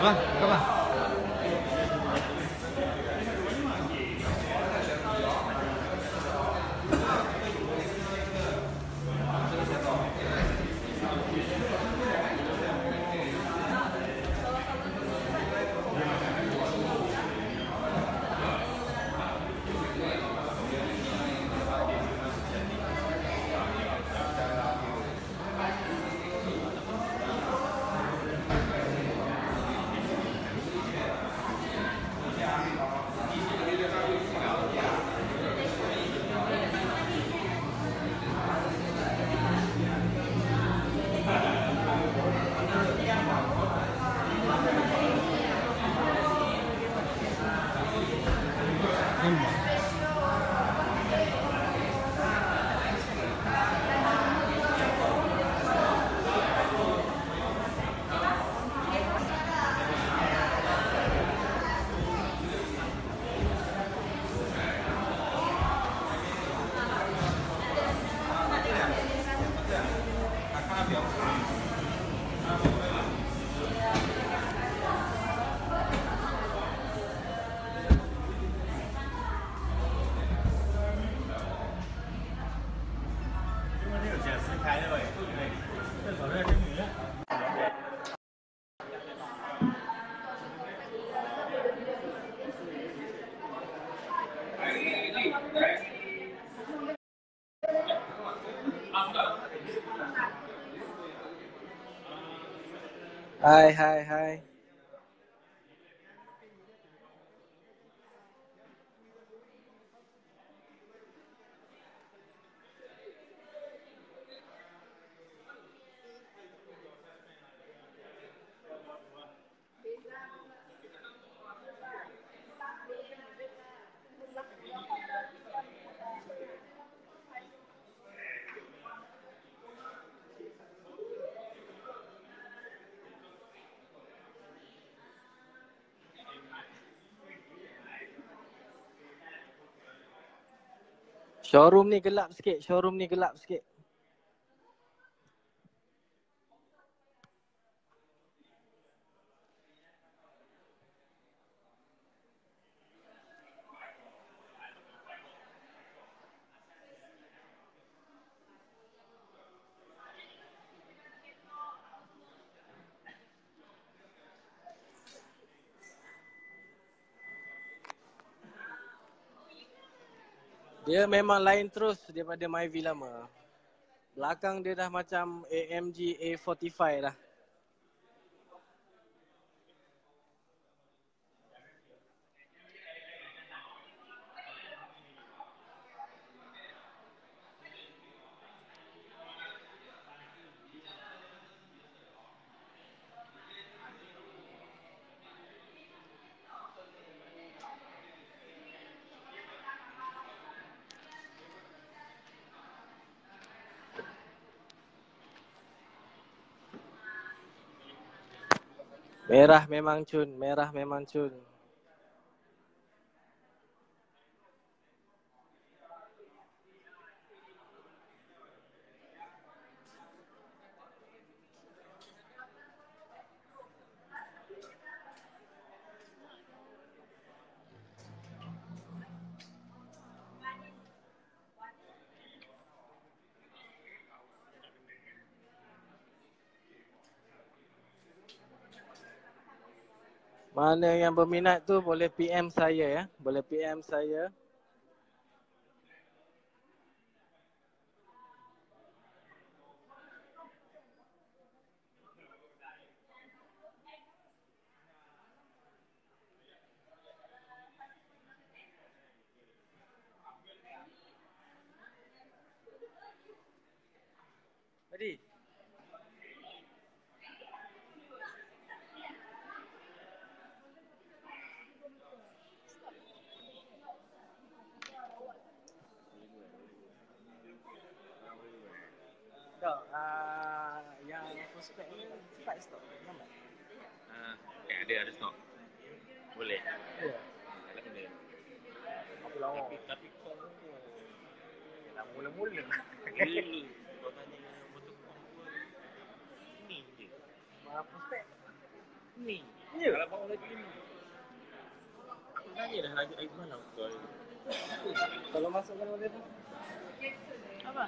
Vai, apa? Hai, hai, hai. Showroom ni gelap sikit, showroom ni gelap sikit. Dia memang lain terus daripada Myvi lama. Belakang dia dah macam AMG A45 dah. Merah memang cun, merah memang cun. Mana yang berminat tu boleh PM saya ya. Boleh PM saya. Tadi. Tak, uh, ni cepat stop. Lambat. Ah, eh, ada ada stok. Boleh. Ya. Ah, Dalam. Apa lama? Tapi tapi kau tu Dah mula-mula. kau tanya motor kau ni je. Mana prospek? Ni. Ya. Kalau bawa lagi ni. Aku tanya dah lagi air malam kau. Kalau masukkan boleh tu. Apa?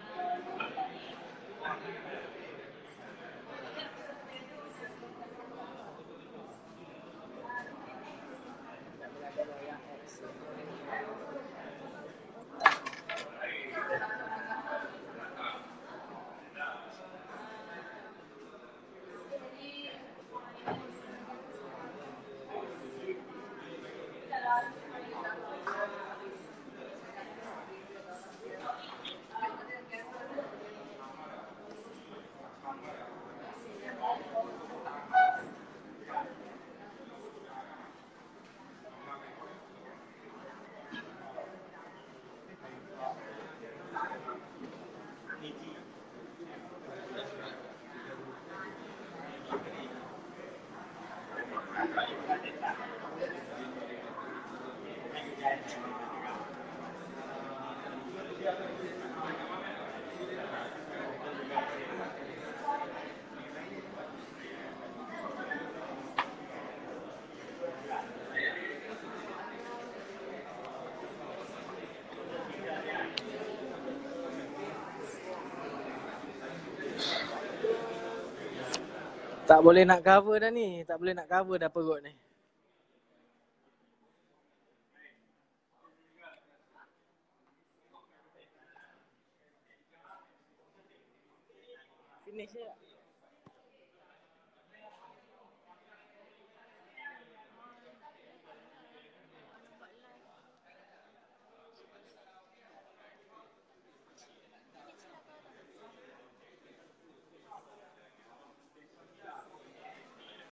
Tak boleh nak cover dah ni. Tak boleh nak cover dah perut ni. Finish je.